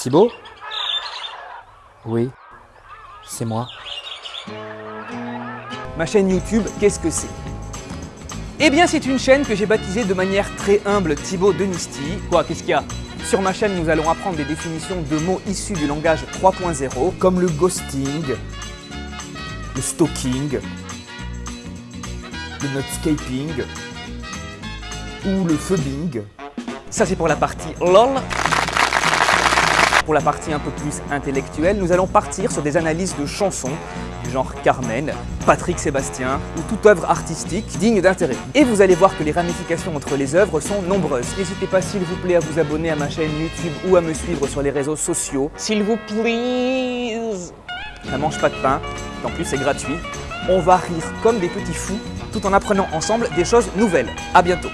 Thibaut Oui, c'est moi. Ma chaîne YouTube, qu'est-ce que c'est? Eh bien, c'est une chaîne que j'ai baptisée de manière très humble Thibaut Denisti. Quoi, qu'est-ce qu'il y a? Sur ma chaîne, nous allons apprendre des définitions de mots issus du langage 3.0, comme le ghosting, le stalking, le nutscaping ou le phubbing. Ça, c'est pour la partie LOL. Pour la partie un peu plus intellectuelle, nous allons partir sur des analyses de chansons du genre Carmen, Patrick Sébastien ou toute œuvre artistique digne d'intérêt. Et vous allez voir que les ramifications entre les œuvres sont nombreuses. N'hésitez pas s'il vous plaît à vous abonner à ma chaîne YouTube ou à me suivre sur les réseaux sociaux. S'il vous plaît Ça mange pas de pain, en plus c'est gratuit. On va rire comme des petits fous tout en apprenant ensemble des choses nouvelles. A bientôt